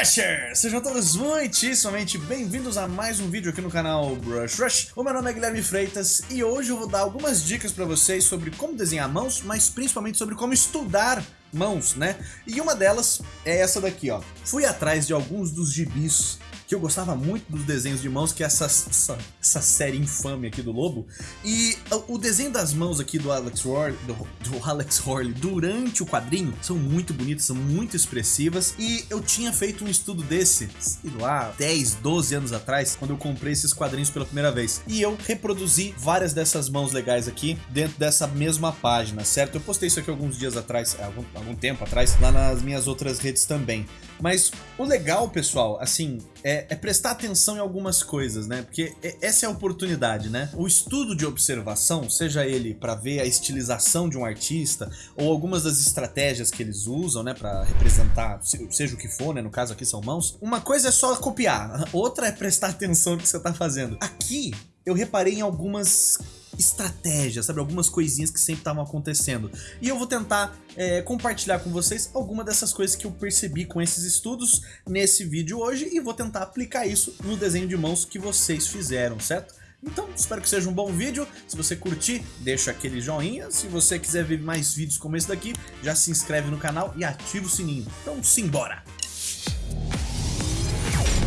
Brushers! Sejam todos muitíssimamente bem-vindos a mais um vídeo aqui no canal Brush Rush. O meu nome é Guilherme Freitas e hoje eu vou dar algumas dicas para vocês sobre como desenhar mãos, mas principalmente sobre como estudar mãos, né? E uma delas é essa daqui, ó. Fui atrás de alguns dos gibis que eu gostava muito dos desenhos de mãos, que é essa, essa, essa série infame aqui do Lobo. E o, o desenho das mãos aqui do Alex, Horley, do, do Alex Horley durante o quadrinho são muito bonitas, são muito expressivas. E eu tinha feito um estudo desse, sei lá, 10, 12 anos atrás, quando eu comprei esses quadrinhos pela primeira vez. E eu reproduzi várias dessas mãos legais aqui dentro dessa mesma página, certo? Eu postei isso aqui alguns dias atrás, algum, algum tempo atrás, lá nas minhas outras redes também. Mas o legal, pessoal, assim, é, é, prestar atenção em algumas coisas, né? Porque essa é a oportunidade, né? O estudo de observação, seja ele para ver a estilização de um artista ou algumas das estratégias que eles usam, né, para representar, seja o que for, né, no caso aqui são mãos. Uma coisa é só copiar, outra é prestar atenção no que você tá fazendo. Aqui eu reparei em algumas estratégias, sabe? Algumas coisinhas que sempre estavam acontecendo. E eu vou tentar é, compartilhar com vocês alguma dessas coisas que eu percebi com esses estudos nesse vídeo hoje e vou tentar aplicar isso no desenho de mãos que vocês fizeram, certo? Então, espero que seja um bom vídeo. Se você curtir, deixa aquele joinha. Se você quiser ver mais vídeos como esse daqui, já se inscreve no canal e ativa o sininho. Então, simbora!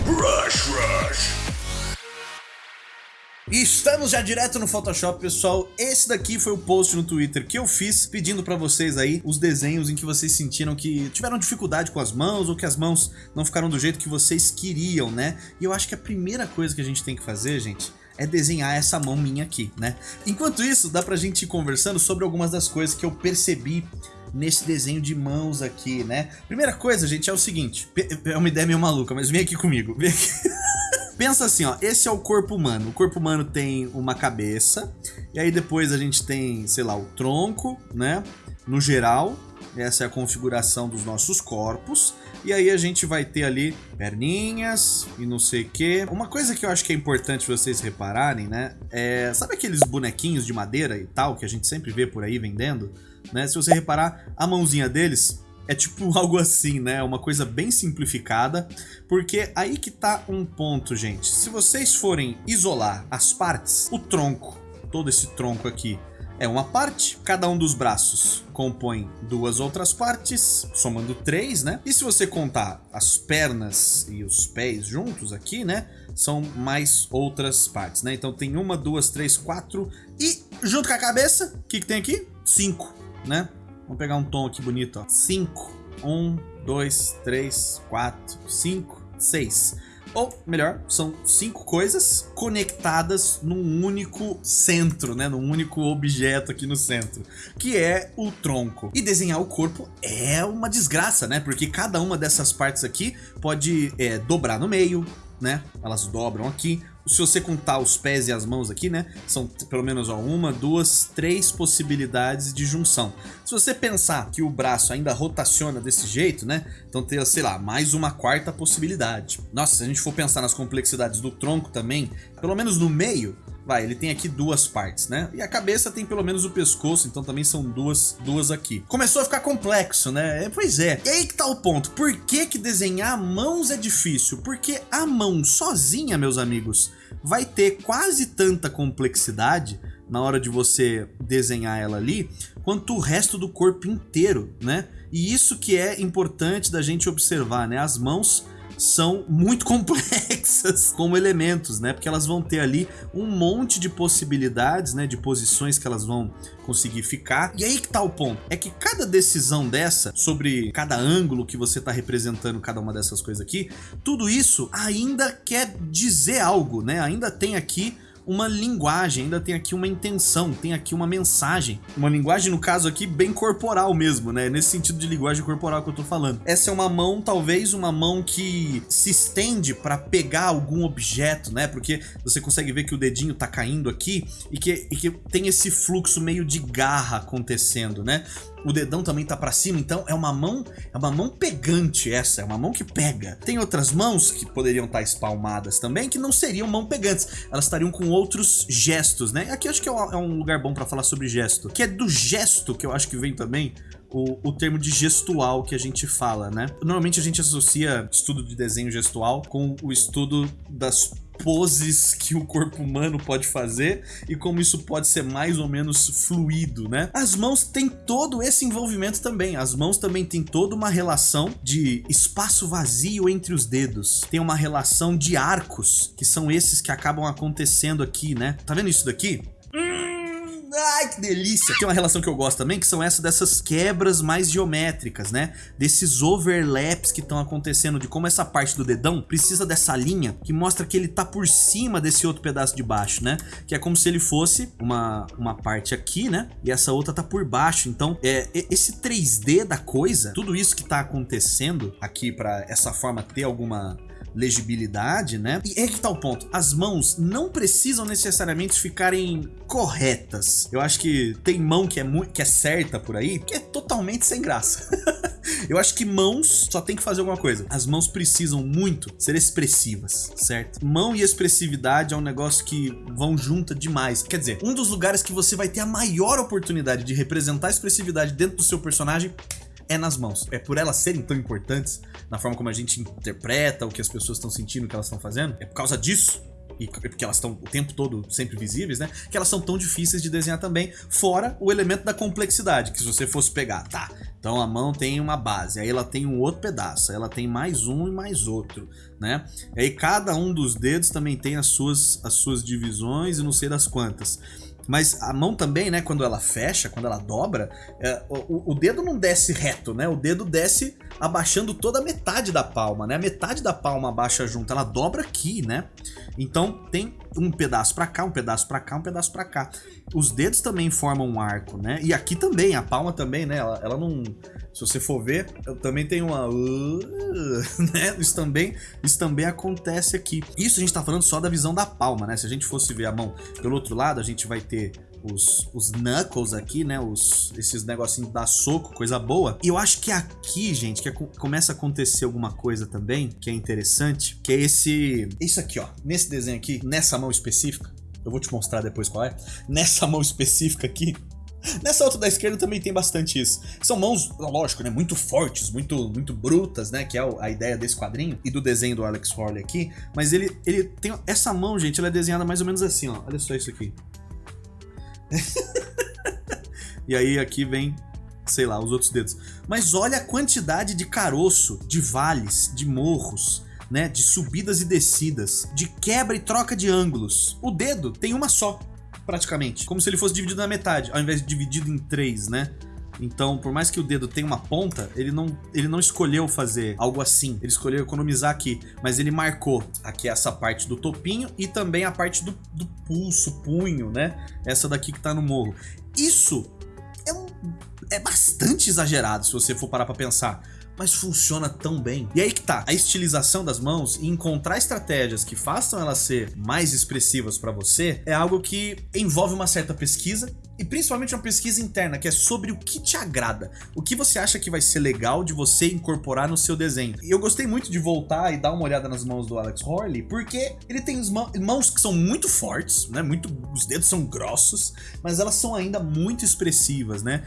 Rush, rush. Estamos já direto no Photoshop, pessoal. Esse daqui foi o post no Twitter que eu fiz pedindo para vocês aí os desenhos em que vocês sentiram que tiveram dificuldade com as mãos ou que as mãos não ficaram do jeito que vocês queriam, né? E eu acho que a primeira coisa que a gente tem que fazer, gente, é desenhar essa mão minha aqui, né? Enquanto isso, dá pra gente ir conversando sobre algumas das coisas que eu percebi nesse desenho de mãos aqui, né? Primeira coisa, gente, é o seguinte, é uma ideia meio maluca, mas vem aqui comigo, vem aqui. Pensa assim, ó, esse é o corpo humano. O corpo humano tem uma cabeça, e aí depois a gente tem, sei lá, o tronco, né? No geral, essa é a configuração dos nossos corpos. E aí a gente vai ter ali perninhas e não sei o que. Uma coisa que eu acho que é importante vocês repararem, né? É, sabe aqueles bonequinhos de madeira e tal que a gente sempre vê por aí vendendo? Né? Se você reparar, a mãozinha deles é tipo algo assim, né? Uma coisa bem simplificada, porque aí que tá um ponto, gente. Se vocês forem isolar as partes, o tronco, todo esse tronco aqui, é uma parte, cada um dos braços compõe duas outras partes, somando três, né? E se você contar as pernas e os pés juntos aqui, né? São mais outras partes, né? Então tem uma, duas, três, quatro e junto com a cabeça, o que, que tem aqui? Cinco, né? Vamos pegar um tom aqui bonito, ó. 5. 1, 2, 3, 4, 5, 6. Ou, melhor, são cinco coisas conectadas num único centro, né? Num único objeto aqui no centro, que é o tronco. E desenhar o corpo é uma desgraça, né? Porque cada uma dessas partes aqui pode é, dobrar no meio, né? Elas dobram aqui, se você contar os pés e as mãos aqui, né, são pelo menos ó, uma, duas, três possibilidades de junção. Se você pensar que o braço ainda rotaciona desse jeito, né, então tem, sei lá, mais uma quarta possibilidade. Nossa, se a gente for pensar nas complexidades do tronco também, pelo menos no meio, Vai, ele tem aqui duas partes, né? E a cabeça tem pelo menos o pescoço, então também são duas, duas aqui. Começou a ficar complexo, né? É, pois é. E aí que tá o ponto. Por que que desenhar mãos é difícil? Porque a mão sozinha, meus amigos, vai ter quase tanta complexidade na hora de você desenhar ela ali, quanto o resto do corpo inteiro, né? E isso que é importante da gente observar, né? As mãos são muito complexas como elementos, né? Porque elas vão ter ali um monte de possibilidades, né? De posições que elas vão conseguir ficar. E aí que tá o ponto. É que cada decisão dessa, sobre cada ângulo que você tá representando cada uma dessas coisas aqui, tudo isso ainda quer dizer algo, né? Ainda tem aqui uma linguagem, ainda tem aqui uma intenção, tem aqui uma mensagem. Uma linguagem, no caso aqui, bem corporal mesmo, né? Nesse sentido de linguagem corporal que eu tô falando. Essa é uma mão, talvez uma mão que se estende para pegar algum objeto, né? Porque você consegue ver que o dedinho tá caindo aqui e que, e que tem esse fluxo meio de garra acontecendo, né? O dedão também tá para cima, então é uma mão, é uma mão pegante essa, é uma mão que pega. Tem outras mãos que poderiam estar tá espalmadas também, que não seriam mão pegantes, elas estariam com outros gestos, né? Aqui acho que é um lugar bom para falar sobre gesto, que é do gesto que eu acho que vem também o, o termo de gestual que a gente fala, né? Normalmente a gente associa estudo de desenho gestual com o estudo das poses que o corpo humano pode fazer e como isso pode ser mais ou menos fluido, né? As mãos têm todo esse envolvimento também. As mãos também têm toda uma relação de espaço vazio entre os dedos. Tem uma relação de arcos, que são esses que acabam acontecendo aqui, né? Tá vendo isso daqui? Ai, que delícia! Tem uma relação que eu gosto também, que são essas dessas quebras mais geométricas, né? Desses overlaps que estão acontecendo, de como essa parte do dedão precisa dessa linha que mostra que ele tá por cima desse outro pedaço de baixo, né? Que é como se ele fosse uma, uma parte aqui, né? E essa outra tá por baixo. Então, é, esse 3D da coisa, tudo isso que tá acontecendo aqui para essa forma ter alguma legibilidade, né? E é que tá o ponto, as mãos não precisam necessariamente ficarem corretas. Eu acho que tem mão que é, que é certa por aí, que é totalmente sem graça. Eu acho que mãos só tem que fazer alguma coisa. As mãos precisam muito ser expressivas, certo? Mão e expressividade é um negócio que vão junta demais. Quer dizer, um dos lugares que você vai ter a maior oportunidade de representar a expressividade dentro do seu personagem é nas mãos. É por elas serem tão importantes na forma como a gente interpreta o que as pessoas estão sentindo, o que elas estão fazendo. É por causa disso e porque elas estão o tempo todo sempre visíveis, né? Que elas são tão difíceis de desenhar também, fora o elemento da complexidade, que se você fosse pegar, tá, então a mão tem uma base, aí ela tem um outro pedaço, ela tem mais um e mais outro, né? E aí cada um dos dedos também tem as suas, as suas divisões e não sei das quantas. Mas a mão também, né, quando ela fecha, quando ela dobra, é, o, o, dedo não desce reto, né? O dedo desce abaixando toda a metade da palma, né? A metade da palma abaixa junto, ela dobra aqui, né? Então tem um pedaço para cá, um pedaço para cá, um pedaço para cá. Os dedos também formam um arco, né? E aqui também, a palma também, né? Ela, ela não... Se você for ver, também tem uma... Né? Isso também, isso também acontece aqui. Isso a gente tá falando só da visão da palma, né? Se a gente fosse ver a mão pelo outro lado, a gente vai ter os, os knuckles aqui, né? Os, esses negocinhos da soco, coisa boa. E eu acho que aqui, gente, que é, começa a acontecer alguma coisa também, que é interessante, que é esse... Isso aqui, ó. Nesse desenho aqui, nessa mão específica, eu vou te mostrar depois qual é. Nessa mão específica aqui, Nessa outra da esquerda também tem bastante isso. São mãos, lógico, né, muito fortes, muito muito brutas, né, que é a ideia desse quadrinho e do desenho do Alex Horley aqui, mas ele ele tem essa mão, gente, ela é desenhada mais ou menos assim, ó. Olha só isso aqui. e aí aqui vem, sei lá, os outros dedos. Mas olha a quantidade de caroço, de vales, de morros, né, de subidas e descidas, de quebra e troca de ângulos. O dedo tem uma só, praticamente. Como se ele fosse dividido na metade, ao invés de dividido em três, né? Então, por mais que o dedo tenha uma ponta, ele não, ele não escolheu fazer algo assim. Ele escolheu economizar aqui, mas ele marcou aqui essa parte do topinho e também a parte do, do pulso, punho, né? Essa daqui que tá no morro. Isso é, um, é bastante exagerado se você for parar pra pensar mas funciona tão bem. E aí que tá, a estilização das mãos e encontrar estratégias que façam elas ser mais expressivas para você é algo que envolve uma certa pesquisa e principalmente uma pesquisa interna, que é sobre o que te agrada, o que você acha que vai ser legal de você incorporar no seu desenho. E eu gostei muito de voltar e dar uma olhada nas mãos do Alex Horley, porque ele tem mãos que são muito fortes, né? Muito, os dedos são grossos, mas elas são ainda muito expressivas, né?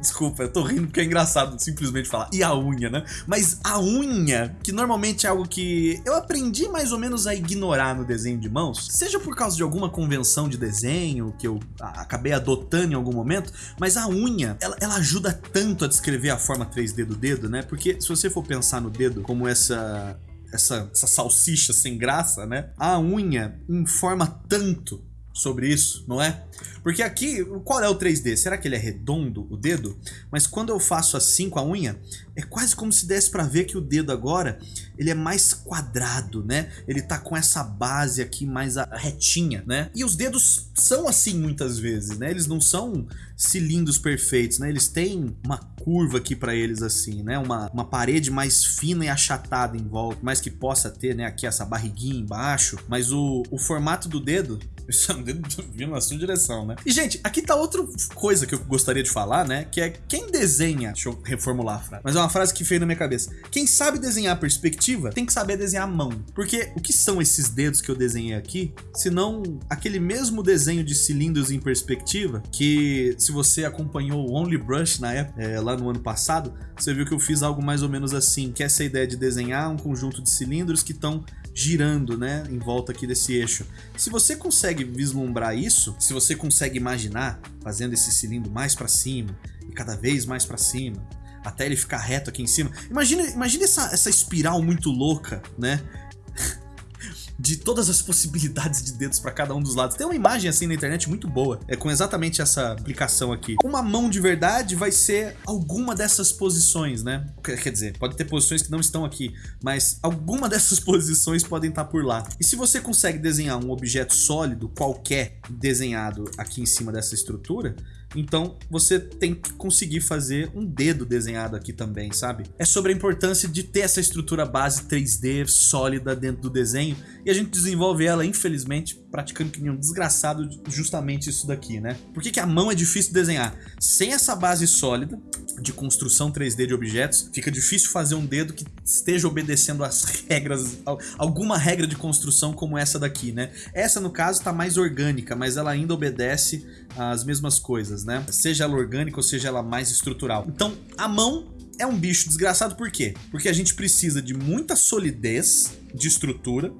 Desculpa, eu tô rindo porque é engraçado simplesmente falar. E a unha, né? Mas a unha, que normalmente é algo que eu aprendi mais ou menos a ignorar no desenho de mãos, seja por causa de alguma convenção de desenho que eu acabei adotando em algum momento, mas a unha, ela, ela ajuda tanto a descrever a forma 3D do dedo, né? Porque se você for pensar no dedo como essa essa, essa salsicha sem graça, né? A unha informa tanto sobre isso, não é? Porque aqui, qual é o 3D? Será que ele é redondo, o dedo? Mas quando eu faço assim com a unha, é quase como se desse pra ver que o dedo agora, ele é mais quadrado, né? Ele tá com essa base aqui mais retinha, né? E os dedos são assim muitas vezes, né? Eles não são cilindros perfeitos, né? Eles têm uma curva aqui pra eles assim, né? Uma, uma parede mais fina e achatada em volta, mais que possa ter, né? Aqui essa barriguinha embaixo. Mas o, o formato do dedo Vindo na sua direção, né? E, gente, aqui tá outra coisa que eu gostaria de falar, né? Que é quem desenha... Deixa eu reformular a frase. Mas é uma frase que veio na minha cabeça. Quem sabe desenhar perspectiva, tem que saber desenhar mão. Porque o que são esses dedos que eu desenhei aqui? Se não aquele mesmo desenho de cilindros em perspectiva, que se você acompanhou o Only Brush na época, é, lá no ano passado, você viu que eu fiz algo mais ou menos assim, que é essa ideia de desenhar um conjunto de cilindros que estão girando, né, em volta aqui desse eixo. Se você consegue vislumbrar isso, se você consegue imaginar fazendo esse cilindro mais para cima e cada vez mais para cima, até ele ficar reto aqui em cima. Imagina, essa, essa espiral muito louca, né? De todas as possibilidades de dedos para cada um dos lados. Tem uma imagem assim na internet muito boa, é com exatamente essa aplicação aqui. Uma mão de verdade vai ser alguma dessas posições, né? Quer dizer, pode ter posições que não estão aqui, mas alguma dessas posições podem estar por lá. E se você consegue desenhar um objeto sólido qualquer desenhado aqui em cima dessa estrutura, então você tem que conseguir fazer um dedo desenhado aqui também, sabe? É sobre a importância de ter essa estrutura base 3D sólida dentro do desenho e a gente desenvolve ela, infelizmente, praticando que nem um desgraçado justamente isso daqui, né? Por que, que a mão é difícil de desenhar? Sem essa base sólida de construção 3D de objetos, fica difícil fazer um dedo que esteja obedecendo as regras, alguma regra de construção como essa daqui, né? Essa, no caso, está mais orgânica, mas ela ainda obedece as mesmas coisas, né? Seja ela orgânica ou seja ela mais estrutural. Então, a mão é um bicho desgraçado por quê? Porque a gente precisa de muita solidez de estrutura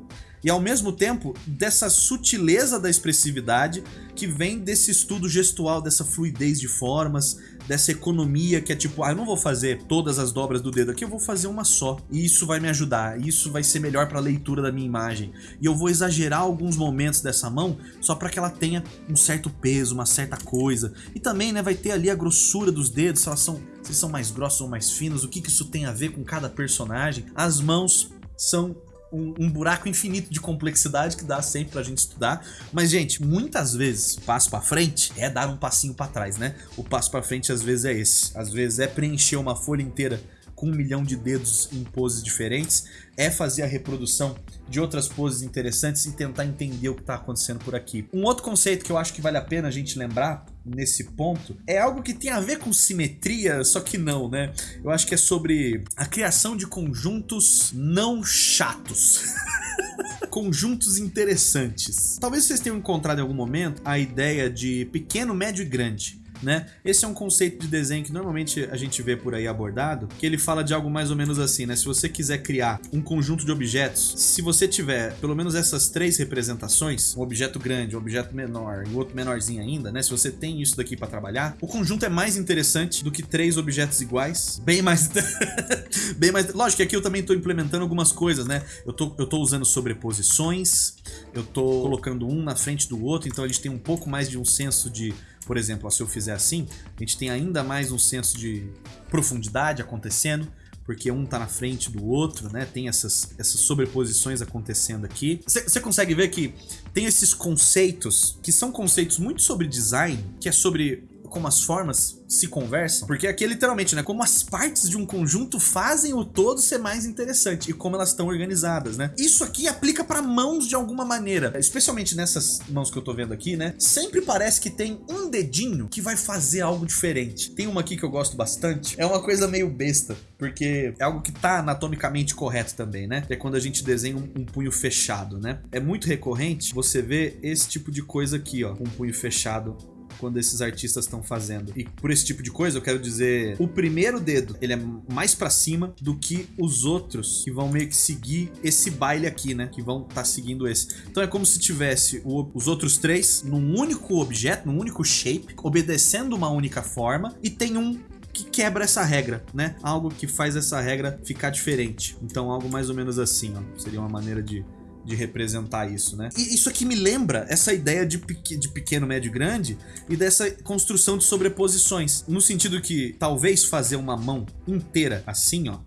e ao mesmo tempo dessa sutileza da expressividade que vem desse estudo gestual, dessa fluidez de formas, dessa economia que é tipo, ah, eu não vou fazer todas as dobras do dedo aqui, eu vou fazer uma só. E isso vai me ajudar, isso vai ser melhor para a leitura da minha imagem. E eu vou exagerar alguns momentos dessa mão só para que ela tenha um certo peso, uma certa coisa. E também, né, vai ter ali a grossura dos dedos, se elas são, se são mais grossos ou mais finos, o que, que isso tem a ver com cada personagem. As mãos são um, um, buraco infinito de complexidade que dá sempre pra gente estudar. Mas, gente, muitas vezes, passo pra frente é dar um passinho pra trás, né? O passo pra frente às vezes é esse. Às vezes é preencher uma folha inteira com um milhão de dedos em poses diferentes, é fazer a reprodução de outras poses interessantes e tentar entender o que está acontecendo por aqui. Um outro conceito que eu acho que vale a pena a gente lembrar nesse ponto é algo que tem a ver com simetria, só que não, né? Eu acho que é sobre a criação de conjuntos não chatos. conjuntos interessantes. Talvez vocês tenham encontrado em algum momento a ideia de pequeno, médio e grande né? Esse é um conceito de desenho que normalmente a gente vê por aí abordado, que ele fala de algo mais ou menos assim, né? Se você quiser criar um conjunto de objetos, se você tiver pelo menos essas três representações, um objeto grande, um objeto menor e outro menorzinho ainda, né? Se você tem isso daqui para trabalhar, o conjunto é mais interessante do que três objetos iguais, bem mais... bem mais... Lógico que aqui eu também tô implementando algumas coisas, né? Eu tô, eu tô usando sobreposições, eu tô colocando um na frente do outro, então a gente tem um pouco mais de um senso de por exemplo, se eu fizer assim, a gente tem ainda mais um senso de profundidade acontecendo, porque um tá na frente do outro, né? Tem essas, essas sobreposições acontecendo aqui. Você consegue ver que tem esses conceitos, que são conceitos muito sobre design, que é sobre como as formas se conversam, porque aqui é literalmente, né, como as partes de um conjunto fazem o todo ser mais interessante e como elas estão organizadas, né? Isso aqui aplica para mãos de alguma maneira, especialmente nessas mãos que eu tô vendo aqui, né? Sempre parece que tem um dedinho que vai fazer algo diferente. Tem uma aqui que eu gosto bastante, é uma coisa meio besta, porque é algo que tá anatomicamente correto também, né? É quando a gente desenha um, um punho fechado, né? É muito recorrente você ver esse tipo de coisa aqui, ó, um punho fechado quando esses artistas estão fazendo. E por esse tipo de coisa, eu quero dizer, o primeiro dedo, ele é mais para cima do que os outros que vão meio que seguir esse baile aqui, né? Que vão estar tá seguindo esse. Então é como se tivesse o, os outros três num único objeto, num único shape, obedecendo uma única forma e tem um que quebra essa regra, né? Algo que faz essa regra ficar diferente. Então algo mais ou menos assim, ó. Seria uma maneira de de representar isso, né? E isso aqui me lembra essa ideia de, de pequeno, médio e grande e dessa construção de sobreposições. No sentido que talvez fazer uma mão inteira assim, ó,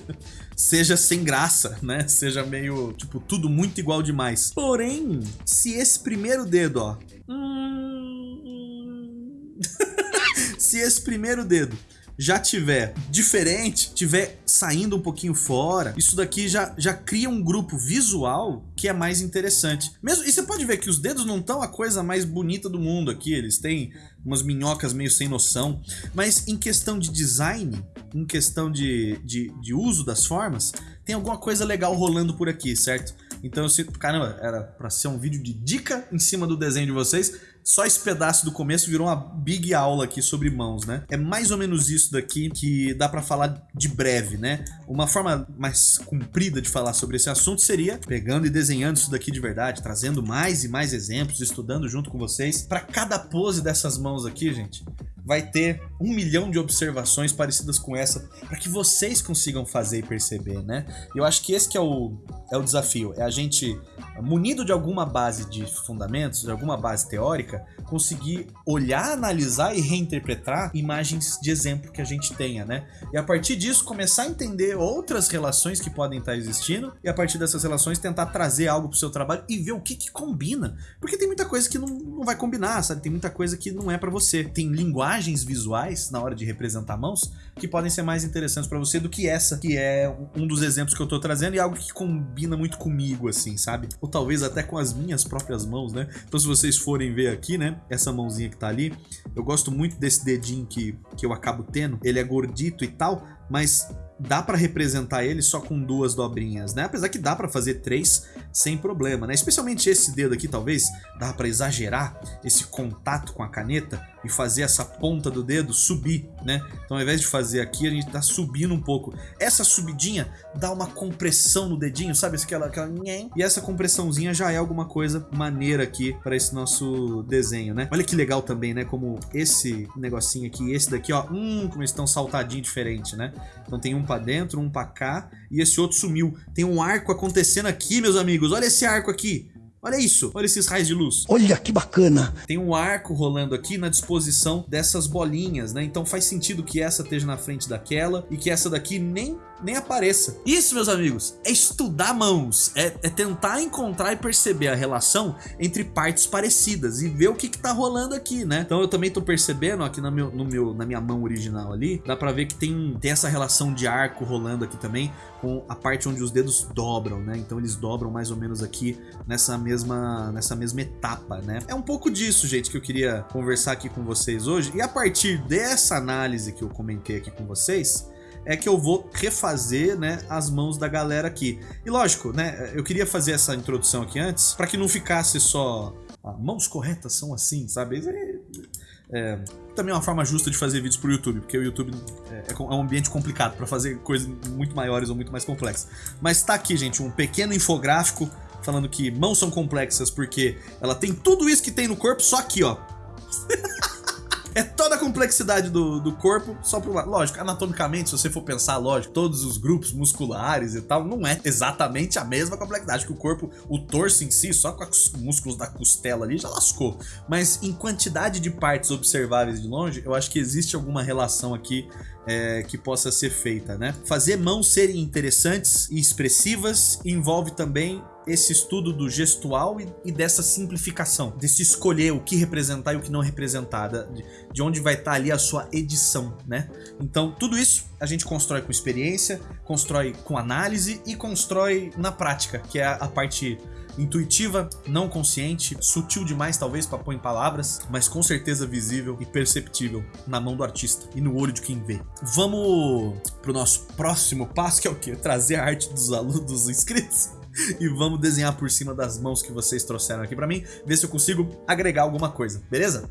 seja sem graça, né? Seja meio, tipo, tudo muito igual demais. Porém, se esse primeiro dedo, ó... se esse primeiro dedo já tiver diferente, tiver saindo um pouquinho fora, isso daqui já, já cria um grupo visual que é mais interessante. Mesmo, e você pode ver que os dedos não estão a coisa mais bonita do mundo aqui, eles têm umas minhocas meio sem noção, mas em questão de design, em questão de, de, de uso das formas, tem alguma coisa legal rolando por aqui, certo? Então eu sinto, caramba, era pra ser um vídeo de dica em cima do desenho de vocês, só esse pedaço do começo virou uma big aula aqui sobre mãos, né? É mais ou menos isso daqui que dá pra falar de breve, né? Uma forma mais comprida de falar sobre esse assunto seria pegando e desenhando isso daqui de verdade, trazendo mais e mais exemplos, estudando junto com vocês. Para cada pose dessas mãos aqui, gente, vai ter um milhão de observações parecidas com essa para que vocês consigam fazer e perceber, né? Eu acho que esse que é o, é o desafio, é a gente, munido de alguma base de fundamentos, de alguma base teórica, conseguir olhar, analisar e reinterpretar imagens de exemplo que a gente tenha, né? E a partir disso começar a entender outras relações que podem estar existindo e a partir dessas relações tentar trazer algo para o seu trabalho e ver o que que combina. Porque tem muita coisa que não, não vai combinar, sabe? Tem muita coisa que não é para você. Tem linguagens visuais na hora de representar mãos que podem ser mais interessantes para você do que essa, que é um dos exemplos que eu tô trazendo e algo que combina muito comigo, assim, sabe? Ou talvez até com as minhas próprias mãos, né? Então se vocês forem ver aqui, essa mãozinha que tá ali. Eu gosto muito desse dedinho que, que eu acabo tendo. Ele é gordito e tal, mas dá para representar ele só com duas dobrinhas, né? Apesar que dá para fazer três sem problema, né? Especialmente esse dedo aqui, talvez, dá para exagerar esse contato com a caneta e fazer essa ponta do dedo subir, né? Então ao invés de fazer aqui, a gente tá subindo um pouco. Essa subidinha dá uma compressão no dedinho, sabe? Aquela, aquela... E essa compressãozinha já é alguma coisa maneira aqui para esse nosso desenho, né? Olha que legal também, né? Como esse negocinho aqui esse daqui, ó, hum, como eles estão saltadinho diferente, né? Então tem um para dentro, um para cá e esse outro sumiu. Tem um arco acontecendo aqui, meus amigos. Olha esse arco aqui. Olha isso, olha esses raios de luz. Olha que bacana. Tem um arco rolando aqui na disposição dessas bolinhas, né? Então faz sentido que essa esteja na frente daquela e que essa daqui nem nem apareça. Isso, meus amigos, é estudar mãos, é, é, tentar encontrar e perceber a relação entre partes parecidas e ver o que que tá rolando aqui, né? Então eu também tô percebendo aqui no meu, no meu, na minha mão original ali, dá pra ver que tem, tem essa relação de arco rolando aqui também com a parte onde os dedos dobram, né? Então eles dobram mais ou menos aqui nessa mesma, nessa mesma etapa, né? É um pouco disso, gente, que eu queria conversar aqui com vocês hoje. E a partir dessa análise que eu comentei aqui com vocês, é que eu vou refazer, né, as mãos da galera aqui. E lógico, né, eu queria fazer essa introdução aqui antes, para que não ficasse só ah, mãos corretas são assim, sabe? É, é, também é uma forma justa de fazer vídeos pro YouTube, porque o YouTube é, é um ambiente complicado para fazer coisas muito maiores ou muito mais complexas. Mas tá aqui, gente, um pequeno infográfico falando que mãos são complexas porque ela tem tudo isso que tem no corpo, só aqui, ó. É toda a complexidade do, do corpo só pro lado. Lógico, anatomicamente, se você for pensar, lógico, todos os grupos musculares e tal, não é exatamente a mesma complexidade que o corpo, o torso em si, só com os músculos da costela ali, já lascou. Mas em quantidade de partes observáveis de longe, eu acho que existe alguma relação aqui é, que possa ser feita, né? Fazer mãos serem interessantes e expressivas envolve também esse estudo do gestual e, e, dessa simplificação, desse escolher o que representar e o que não representar, de, de onde vai estar tá ali a sua edição, né? Então, tudo isso a gente constrói com experiência, constrói com análise e constrói na prática, que é a, a parte intuitiva, não consciente, sutil demais talvez para pôr em palavras, mas com certeza visível e perceptível na mão do artista e no olho de quem vê. Vamos pro nosso próximo passo, que é o quê? Trazer a arte dos alunos, dos inscritos e vamos desenhar por cima das mãos que vocês trouxeram aqui para mim, ver se eu consigo agregar alguma coisa, beleza?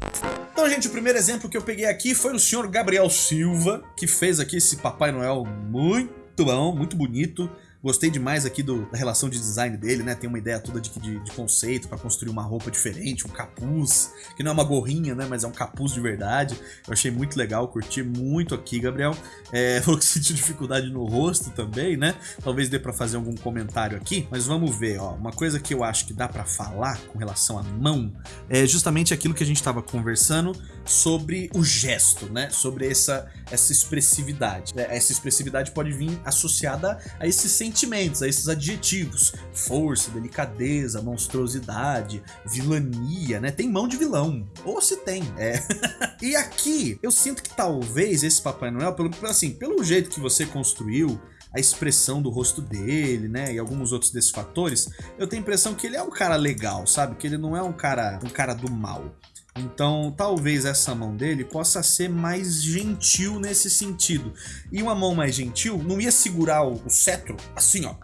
Então, gente, o primeiro exemplo que eu peguei aqui foi o senhor Gabriel Silva, que fez aqui esse Papai Noel muito bom, muito bonito, Gostei demais aqui do, da relação de design dele, né? Tem uma ideia toda de, de, de conceito para construir uma roupa diferente, um capuz, que não é uma gorrinha, né? Mas é um capuz de verdade. Eu achei muito legal, curti muito aqui, Gabriel. É, falou que sentiu dificuldade no rosto também, né? Talvez dê para fazer algum comentário aqui, mas vamos ver, ó. Uma coisa que eu acho que dá para falar com relação à mão é justamente aquilo que a gente estava conversando sobre o gesto, né? Sobre essa, essa expressividade. Essa expressividade pode vir associada a esse sentimento sentimentos, a esses adjetivos. Força, delicadeza, monstruosidade, vilania, né? Tem mão de vilão. Ou se tem, é. e aqui, eu sinto que talvez esse Papai Noel, pelo, assim, pelo jeito que você construiu, a expressão do rosto dele, né, e alguns outros desses fatores, eu tenho a impressão que ele é um cara legal, sabe? Que ele não é um cara, um cara do mal. Então, talvez essa mão dele possa ser mais gentil nesse sentido. E uma mão mais gentil não ia segurar o, o cetro assim, ó,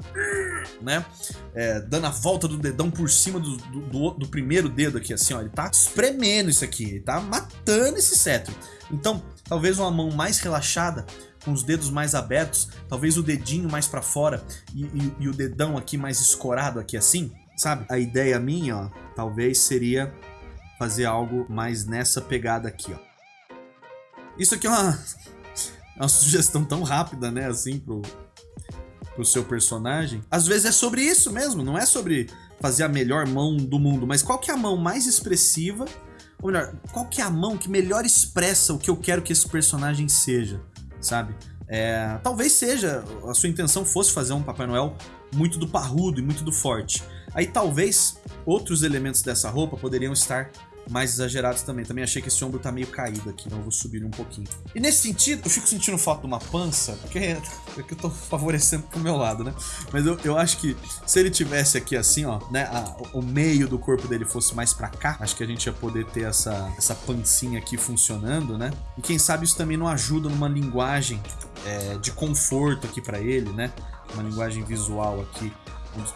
né? É, dando a volta do dedão por cima do, do, do, primeiro dedo aqui, assim, ó. Ele tá espremendo isso aqui, ele tá matando esse cetro. Então, talvez uma mão mais relaxada, com os dedos mais abertos, talvez o dedinho mais para fora e, e, e o dedão aqui mais escorado aqui assim, sabe? A ideia minha, ó, talvez seria fazer algo mais nessa pegada aqui, ó. Isso aqui é uma, é uma sugestão tão rápida, né, assim, pro, pro seu personagem. Às vezes é sobre isso mesmo, não é sobre fazer a melhor mão do mundo, mas qual que é a mão mais expressiva, ou melhor, qual que é a mão que melhor expressa o que eu quero que esse personagem seja, sabe? É, talvez seja, a sua intenção fosse fazer um Papai Noel muito do parrudo e muito do forte. Aí talvez outros elementos dessa roupa poderiam estar mais exagerados também. Também achei que esse ombro tá meio caído aqui, então eu vou subir um pouquinho. E nesse sentido, eu fico sentindo falta de uma pança, porque é que eu tô favorecendo pro meu lado, né? Mas eu, eu acho que se ele tivesse aqui assim, ó, né, a, o meio do corpo dele fosse mais pra cá, acho que a gente ia poder ter essa, essa pancinha aqui funcionando, né? E quem sabe isso também não ajuda numa linguagem é, de conforto aqui pra ele, né? Uma linguagem visual aqui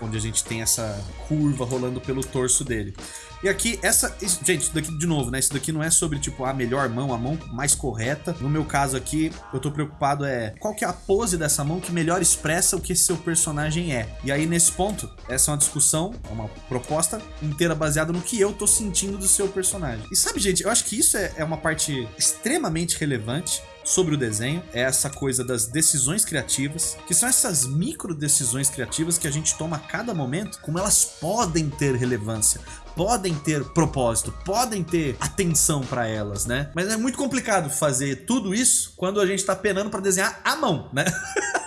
onde a gente tem essa curva rolando pelo torso dele. E aqui, essa... Gente, isso daqui, de novo, né? Isso daqui não é sobre, tipo, a melhor mão, a mão mais correta. No meu caso aqui, eu tô preocupado é... Qual que é a pose dessa mão que melhor expressa o que seu personagem é? E aí, nesse ponto, essa é uma discussão, é uma proposta inteira baseada no que eu tô sentindo do seu personagem. E sabe, gente, eu acho que isso é, é uma parte extremamente relevante sobre o desenho é essa coisa das decisões criativas, que são essas micro decisões criativas que a gente toma a cada momento, como elas podem ter relevância, podem ter propósito, podem ter atenção para elas, né? Mas é muito complicado fazer tudo isso quando a gente tá penando para desenhar à mão, né?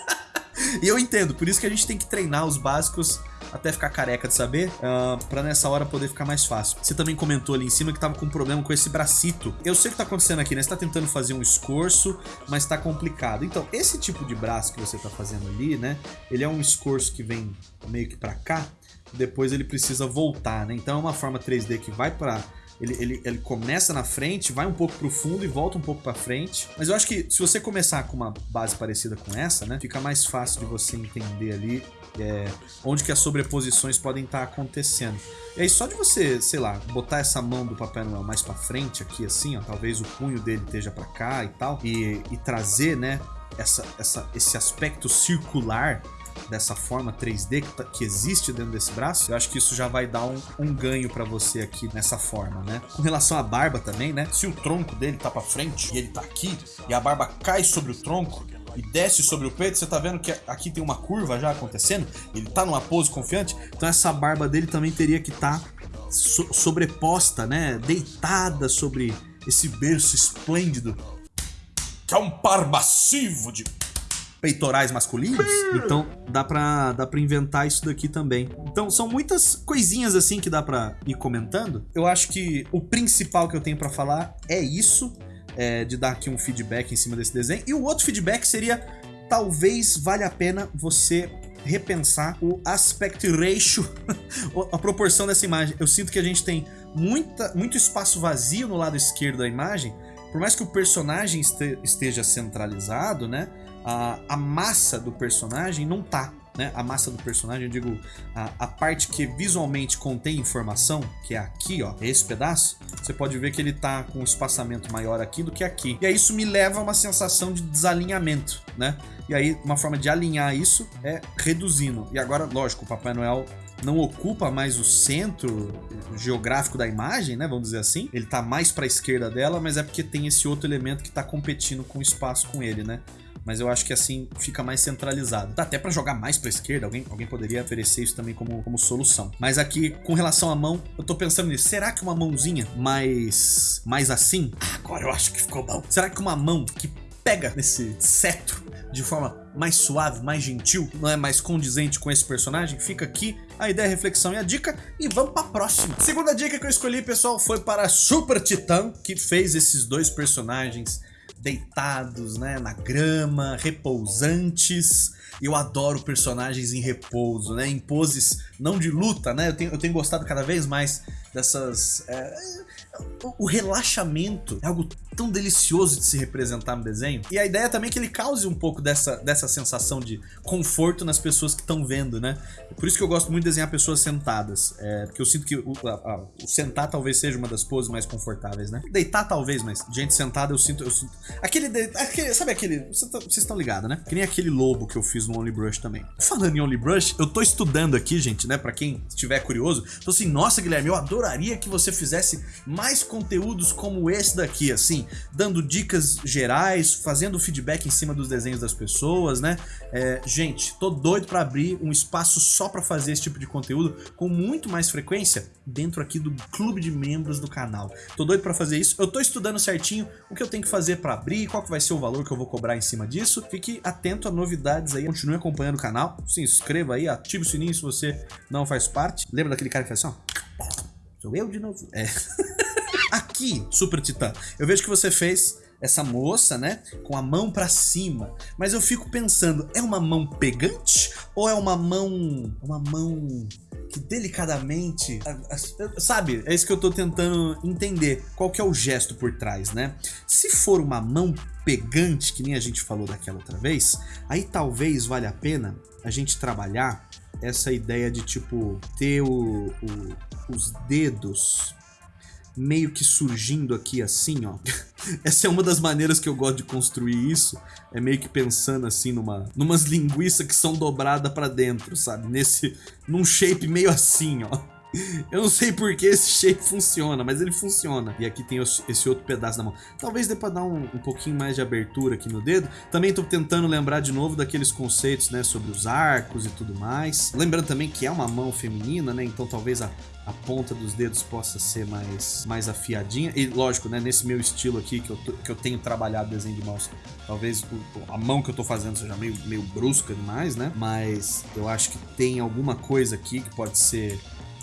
e eu entendo, por isso que a gente tem que treinar os básicos até ficar careca de saber, uh, pra nessa hora poder ficar mais fácil. Você também comentou ali em cima que tava com um problema com esse bracito. Eu sei o que tá acontecendo aqui, né? Você tá tentando fazer um escorço, mas tá complicado. Então, esse tipo de braço que você tá fazendo ali, né? Ele é um escorço que vem meio que pra cá, depois ele precisa voltar, né? Então é uma forma 3D que vai pra ele, ele, ele começa na frente, vai um pouco pro fundo e volta um pouco pra frente. Mas eu acho que se você começar com uma base parecida com essa, né? Fica mais fácil de você entender ali é, onde que as sobreposições podem estar tá acontecendo. E aí só de você, sei lá, botar essa mão do Papai Noel mais pra frente aqui assim, ó, talvez o punho dele esteja pra cá e tal, e, e trazer, né, essa, essa, esse aspecto circular dessa forma 3D que, tá, que, existe dentro desse braço, eu acho que isso já vai dar um, um ganho para você aqui nessa forma, né? Com relação à barba também, né? Se o tronco dele tá para frente e ele tá aqui, e a barba cai sobre o tronco, e desce sobre o peito, você tá vendo que aqui tem uma curva já acontecendo, ele tá numa pose confiante, então essa barba dele também teria que estar tá so sobreposta, né, deitada sobre esse berço esplêndido, que é um par massivo de peitorais masculinos. Então dá pra, dá pra inventar isso daqui também. Então são muitas coisinhas assim que dá pra ir comentando. Eu acho que o principal que eu tenho pra falar é isso é, de dar aqui um feedback em cima desse desenho. E o outro feedback seria, talvez valha a pena você repensar o aspect ratio, a proporção dessa imagem. Eu sinto que a gente tem muita, muito espaço vazio no lado esquerdo da imagem, por mais que o personagem esteja centralizado, né, a, a massa do personagem não tá né, a massa do personagem, eu digo a, a, parte que visualmente contém informação, que é aqui, ó, esse pedaço, você pode ver que ele tá com um espaçamento maior aqui do que aqui. E aí isso me leva a uma sensação de desalinhamento, né? E aí uma forma de alinhar isso é reduzindo. E agora, lógico, o Papai Noel não ocupa mais o centro geográfico da imagem, né, vamos dizer assim. Ele tá mais para a esquerda dela, mas é porque tem esse outro elemento que tá competindo com o espaço com ele, né? Mas eu acho que assim fica mais centralizado. Dá até para jogar mais para esquerda, alguém, alguém poderia oferecer isso também como, como solução. Mas aqui, com relação à mão, eu tô pensando nisso. Será que uma mãozinha mais, mais assim? Agora eu acho que ficou bom. Será que uma mão que pega nesse cetro de forma mais suave, mais gentil, não é mais condizente com esse personagem? Fica aqui a ideia, a reflexão e a dica e vamos para a próxima. Segunda dica que eu escolhi, pessoal, foi para Super Titã, que fez esses dois personagens deitados, né, na grama, repousantes. Eu adoro personagens em repouso, né, em poses não de luta, né, eu tenho, eu tenho gostado cada vez mais dessas... É, o relaxamento é algo tão delicioso de se representar no desenho. E a ideia também é que ele cause um pouco dessa, dessa sensação de conforto nas pessoas que estão vendo, né? Por isso que eu gosto muito de desenhar pessoas sentadas. É, porque eu sinto que o, a, o, sentar talvez seja uma das poses mais confortáveis, né? Deitar talvez, mas gente sentada eu sinto... Eu sinto aquele, aquele Sabe aquele... Vocês estão ligados, né? Que nem aquele lobo que eu fiz no Only Brush também. Falando em Only Brush, eu tô estudando aqui, gente, né? Pra quem estiver curioso. Tô assim, nossa, Guilherme, eu adoraria que você fizesse mais conteúdos como esse daqui, assim dando dicas gerais, fazendo feedback em cima dos desenhos das pessoas, né? É, gente, tô doido para abrir um espaço só para fazer esse tipo de conteúdo com muito mais frequência dentro aqui do clube de membros do canal. Tô doido para fazer isso, eu tô estudando certinho o que eu tenho que fazer para abrir, qual que vai ser o valor que eu vou cobrar em cima disso. Fique atento a novidades aí, continue acompanhando o canal, se inscreva aí, ative o sininho se você não faz parte. Lembra daquele cara que faz assim, ó? Sou eu de novo. É. Aqui, Super Titã, eu vejo que você fez essa moça, né, com a mão pra cima. Mas eu fico pensando, é uma mão pegante? Ou é uma mão... uma mão que delicadamente... Sabe, é isso que eu tô tentando entender. Qual que é o gesto por trás, né? Se for uma mão pegante, que nem a gente falou daquela outra vez, aí talvez valha a pena a gente trabalhar essa ideia de, tipo, ter o, o os dedos meio que surgindo aqui assim, ó. Essa é uma das maneiras que eu gosto de construir isso, é meio que pensando assim numa numas linguiças que são dobradas para dentro, sabe? Nesse num shape meio assim, ó. Eu não sei por que esse shape funciona, mas ele funciona. E aqui tem esse outro pedaço da mão. Talvez dê pra dar um, um pouquinho mais de abertura aqui no dedo. Também tô tentando lembrar de novo daqueles conceitos, né, sobre os arcos e tudo mais. Lembrando também que é uma mão feminina, né, então talvez a, a ponta dos dedos possa ser mais, mais afiadinha. E lógico, né, nesse meu estilo aqui, que eu, que eu tenho trabalhado desenho de mãos, talvez a mão que eu tô fazendo seja meio, meio brusca demais, né? Mas eu acho que tem alguma coisa aqui que pode ser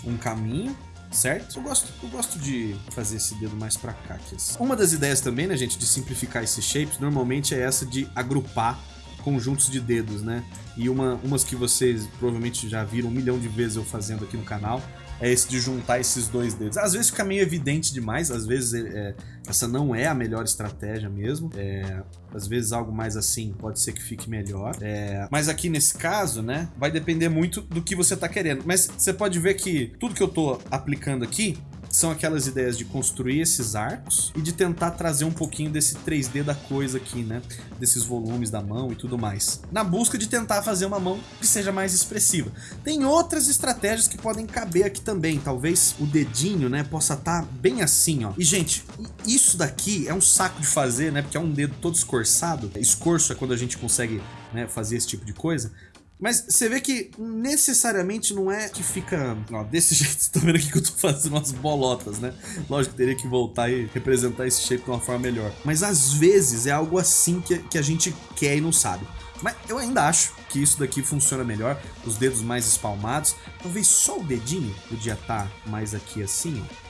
um caminho, certo? Eu gosto, eu gosto de fazer esse dedo mais pra cá. Aqui, assim. Uma das ideias também, né, gente, de simplificar esses shapes, normalmente é essa de agrupar conjuntos de dedos, né? E uma, umas que vocês provavelmente já viram um milhão de vezes eu fazendo aqui no canal, é esse de juntar esses dois dedos. Às vezes fica meio evidente demais, às vezes é, essa não é a melhor estratégia mesmo. É, às vezes algo mais assim pode ser que fique melhor. É, mas aqui nesse caso, né, vai depender muito do que você tá querendo. Mas você pode ver que tudo que eu tô aplicando aqui são aquelas ideias de construir esses arcos e de tentar trazer um pouquinho desse 3D da coisa aqui, né? Desses volumes da mão e tudo mais. Na busca de tentar fazer uma mão que seja mais expressiva. Tem outras estratégias que podem caber aqui também. Talvez o dedinho, né, possa estar tá bem assim, ó. E, gente, isso daqui é um saco de fazer, né? Porque é um dedo todo escorçado. Escorço é quando a gente consegue né, fazer esse tipo de coisa. Mas você vê que necessariamente não é que fica... Ó, desse jeito, você tá vendo aqui que eu tô fazendo umas bolotas, né? Lógico que teria que voltar e representar esse shape de uma forma melhor. Mas às vezes é algo assim que, que a gente quer e não sabe. Mas eu ainda acho que isso daqui funciona melhor, os dedos mais espalmados. Talvez só o dedinho podia estar tá mais aqui assim, ó.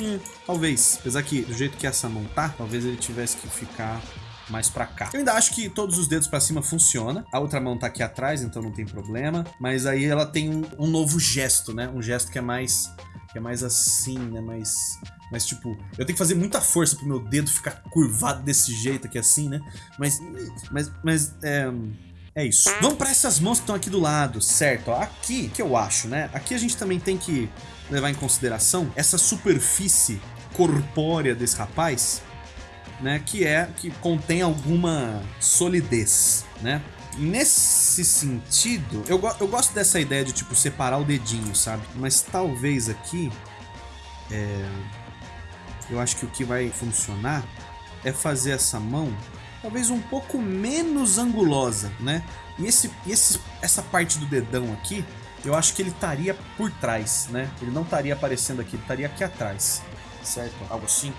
Hum, talvez, apesar que do jeito que essa mão tá, talvez ele tivesse que ficar mais pra cá. Eu ainda acho que todos os dedos pra cima funciona. A outra mão tá aqui atrás, então não tem problema. Mas aí ela tem um, um novo gesto, né? Um gesto que é mais... Que é mais assim, né? Mais... Mas, tipo, eu tenho que fazer muita força pro meu dedo ficar curvado desse jeito aqui, assim, né? Mas... Mas... Mas... É... É isso. Vamos para essas mãos que estão aqui do lado, certo? Aqui, que eu acho, né? Aqui a gente também tem que levar em consideração essa superfície corpórea desse rapaz, né, que é que contém alguma solidez, né? Nesse sentido, eu, go eu gosto dessa ideia de tipo separar o dedinho, sabe? Mas talvez aqui é, eu acho que o que vai funcionar é fazer essa mão talvez um pouco menos angulosa, né? E esse, esse, essa parte do dedão aqui, eu acho que ele estaria por trás, né? Ele não estaria aparecendo aqui, ele estaria aqui atrás, certo? Algo assim.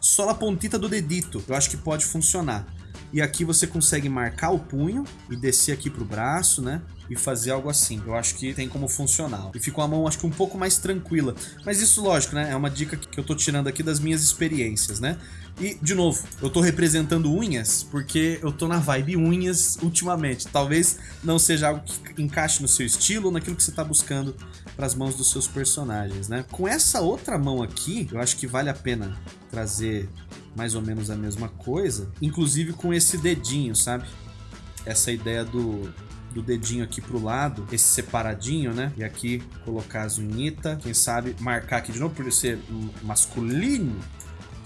Só a pontita do dedito, eu acho que pode funcionar. E aqui você consegue marcar o punho e descer aqui pro braço, né? E fazer algo assim. Eu acho que tem como funcionar. E fica uma mão, acho que um pouco mais tranquila. Mas isso, lógico, né? É uma dica que eu tô tirando aqui das minhas experiências, né? E, de novo, eu tô representando unhas porque eu tô na vibe unhas ultimamente. Talvez não seja algo que encaixe no seu estilo naquilo que você tá buscando para as mãos dos seus personagens, né? Com essa outra mão aqui, eu acho que vale a pena trazer mais ou menos a mesma coisa, inclusive com esse dedinho, sabe? Essa ideia do, do dedinho aqui pro lado, esse separadinho, né? E aqui colocar as unhitas, quem sabe marcar aqui de novo por ser masculino,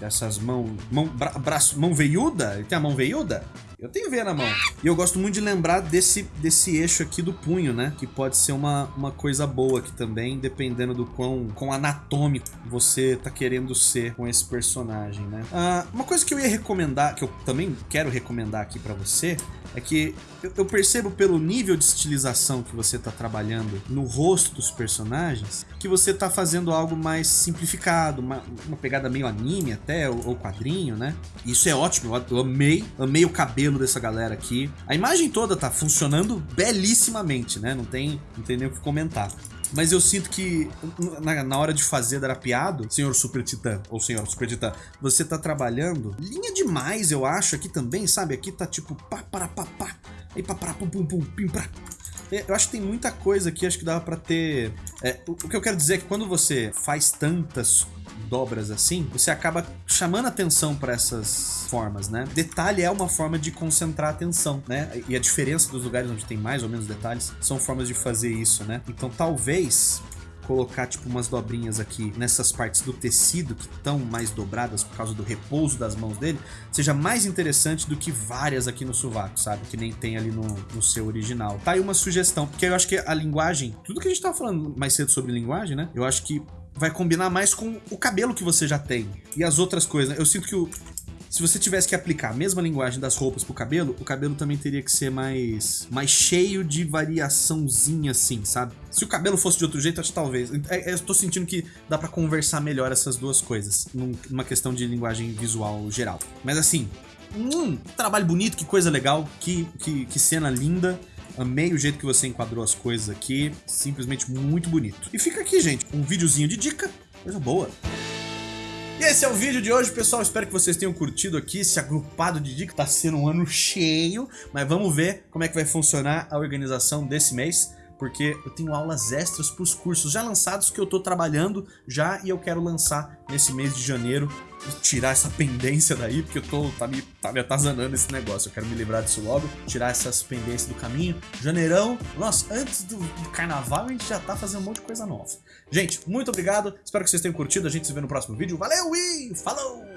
essas mãos, mão, bra, braço, mão veiuda, ele tem a mão veiuda? Eu tenho veia na mão. E eu gosto muito de lembrar desse, desse eixo aqui do punho, né? Que pode ser uma, uma coisa boa aqui também, dependendo do quão, quão anatômico você tá querendo ser com esse personagem, né? Ah, uma coisa que eu ia recomendar, que eu também quero recomendar aqui pra você, é que eu, percebo pelo nível de estilização que você tá trabalhando no rosto dos personagens, que você tá fazendo algo mais simplificado, uma, uma pegada meio anime até, ou, ou quadrinho, né? Isso é ótimo, eu amei, amei o cabelo dessa galera aqui. A imagem toda tá funcionando belíssimamente, né? Não tem, não tem nem o que comentar. Mas eu sinto que na, na, hora de fazer drapeado, senhor Super Titã, ou senhor Super Titã, você tá trabalhando linha demais, eu acho, aqui também, sabe? Aqui tá tipo pá, para, pá, pá, aí pá, para, pum, pum, pum, pim, pra. Eu acho que tem muita coisa aqui, acho que dava pra ter... É, o, que eu quero dizer é que quando você faz tantas dobras assim, você acaba chamando atenção para essas formas, né? Detalhe é uma forma de concentrar atenção, né? E a diferença dos lugares onde tem mais ou menos detalhes são formas de fazer isso, né? Então talvez colocar tipo umas dobrinhas aqui nessas partes do tecido que estão mais dobradas por causa do repouso das mãos dele, seja mais interessante do que várias aqui no sovaco, sabe? Que nem tem ali no, no seu original. Tá aí uma sugestão, porque eu acho que a linguagem, tudo que a gente tava falando mais cedo sobre linguagem, né? Eu acho que vai combinar mais com o cabelo que você já tem. E as outras coisas. Eu sinto que o, se você tivesse que aplicar a mesma linguagem das roupas pro cabelo, o cabelo também teria que ser mais, mais cheio de variaçãozinha assim, sabe? Se o cabelo fosse de outro jeito, acho que talvez. É, é, eu tô sentindo que dá para conversar melhor essas duas coisas, numa questão de linguagem visual geral. Mas assim, hum, trabalho bonito, que coisa legal, que, que, que cena linda. Amei o jeito que você enquadrou as coisas aqui, simplesmente muito bonito. E fica aqui, gente, um videozinho de dica, coisa boa. E esse é o vídeo de hoje, pessoal. Espero que vocês tenham curtido aqui esse agrupado de dica. Tá sendo um ano cheio, mas vamos ver como é que vai funcionar a organização desse mês porque eu tenho aulas extras para os cursos já lançados que eu estou trabalhando já e eu quero lançar nesse mês de janeiro e tirar essa pendência daí, porque eu tô, tá, me, tá me atazanando esse negócio. Eu quero me livrar disso logo, tirar essas pendências do caminho. Janeirão, nossa, antes do, do carnaval a gente já tá fazendo um monte de coisa nova. Gente, muito obrigado, espero que vocês tenham curtido, a gente se vê no próximo vídeo. Valeu e falou!